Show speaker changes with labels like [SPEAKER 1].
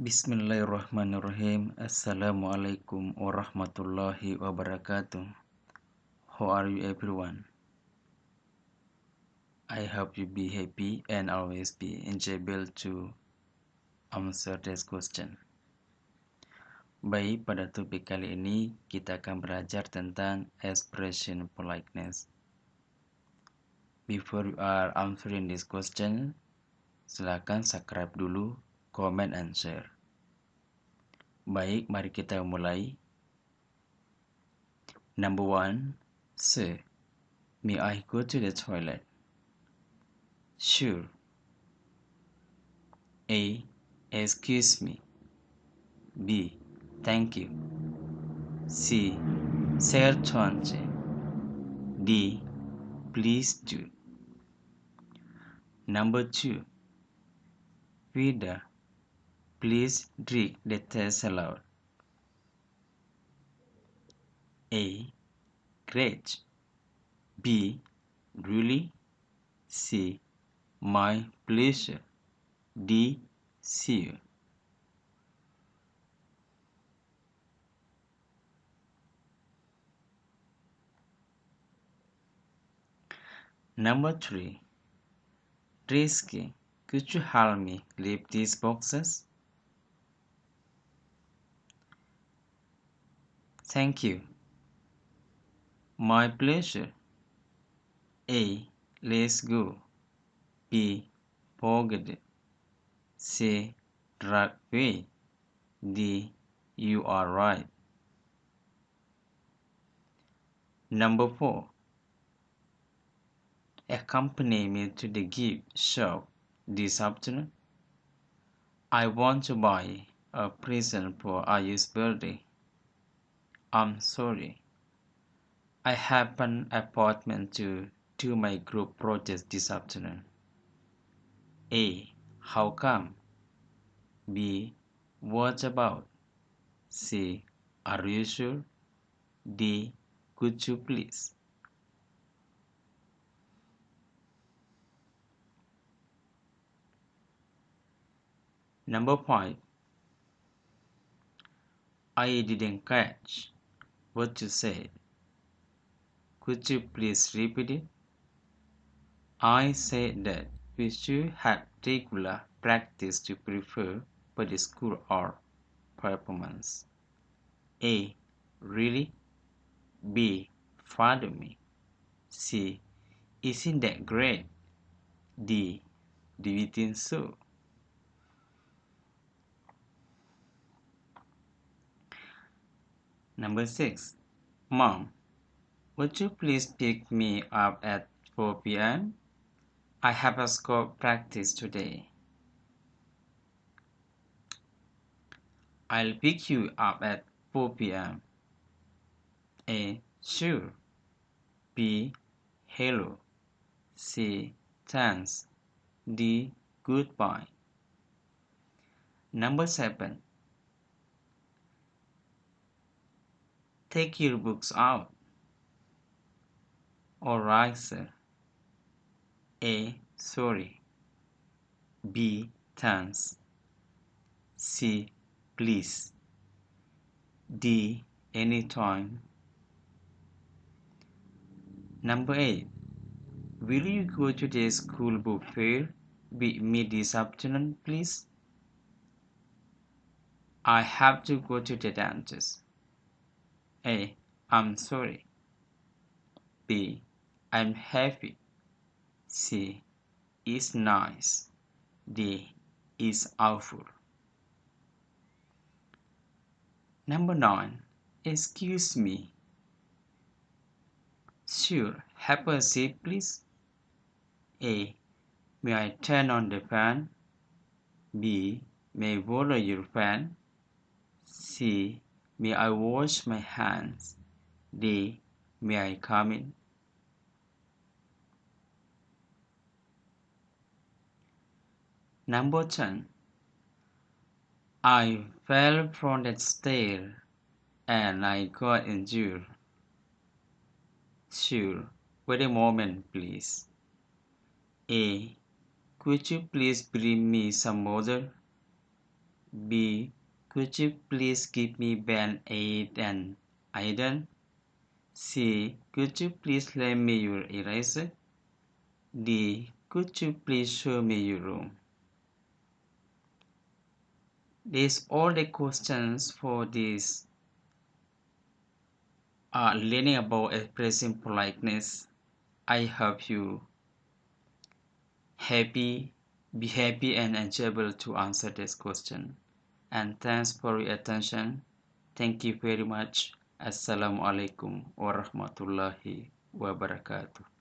[SPEAKER 1] Bismillahirrahmanirrahim. Assalamualaikum warahmatullahi wabarakatuh. How are you everyone? I hope you be happy and always be enjoyable to answer this question. Baik, pada topik kali ini kita akan belajar tentang expression politeness. Before you are answering this question, silakan subscribe dulu comment, and share. Baik, mari kita mulai. Number one, Sir, may I go to the toilet? Sure. A. Excuse me. B. Thank you. C. Sir, Certainly. D. Please do. Number two. Reader. Please drink the test aloud. A. Great. B. Really? C. My pleasure. D. See you. Number 3. Risky. Could you help me lift these boxes? Thank you. My pleasure. A. Let's go. B. Forget. C. Drag away. D. You are right. Number 4. Accompany me to the gift shop this afternoon. I want to buy a present for Ayu's birthday. I'm sorry. I have an appointment to do my group project this afternoon. A. How come? B. What about? C. Are you sure? D. Could you please? Number 5. I didn't catch what you said. Could you please repeat it? I said that we should have regular practice to prepare for the school or performance. A. Really? B. Follow me. C. Isn't that great? D. Do you think so? Number 6. Mom, would you please pick me up at 4 p.m.? I have a school practice today. I'll pick you up at 4 p.m. A. Sure. B. Hello. C. Thanks. D. Goodbye. Number 7. Take your books out. Alright, sir. A. Sorry. B. Thanks. C. Please. D. Anytime. Number 8. Will you go to the school book fair with me this afternoon, please? I have to go to the dentist. A. I'm sorry. B. I'm happy. C. Is nice. D. Is awful. Number 9. Excuse me. Sure. Have a seat, please. A. May I turn on the fan? B. May I borrow your fan? C. May I wash my hands? D. May I come in? Number 10. I fell from that stair and I got injured. Sure, wait a moment, please. A. Could you please bring me some water? B. Could you please give me band aid and iron? C. Could you please lend me your eraser? D. Could you please show me your room? These all the questions for this uh, learning about expressing politeness. I hope you happy, be happy and enjoyable to answer this question. And thanks for your attention. Thank you very much. Assalamualaikum warahmatullahi wabarakatuh.